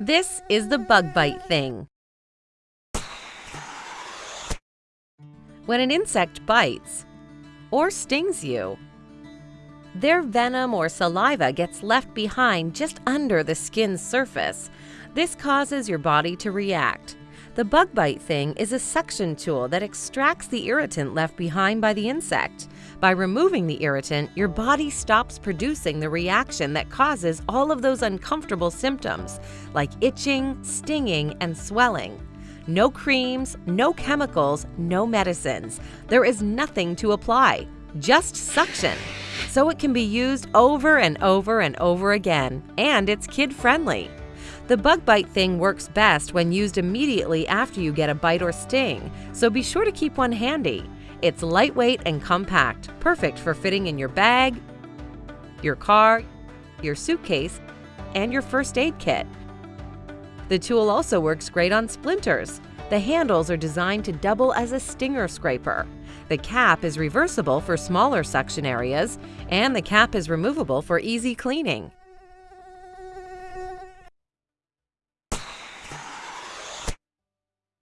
This is the bug bite thing. When an insect bites or stings you, their venom or saliva gets left behind just under the skin's surface. This causes your body to react. The bug bite thing is a suction tool that extracts the irritant left behind by the insect. By removing the irritant, your body stops producing the reaction that causes all of those uncomfortable symptoms, like itching, stinging, and swelling. No creams, no chemicals, no medicines. There is nothing to apply, just suction. So it can be used over and over and over again, and it's kid-friendly. The bug bite thing works best when used immediately after you get a bite or sting, so be sure to keep one handy. It's lightweight and compact, perfect for fitting in your bag, your car, your suitcase, and your first aid kit. The tool also works great on splinters. The handles are designed to double as a stinger scraper. The cap is reversible for smaller suction areas, and the cap is removable for easy cleaning.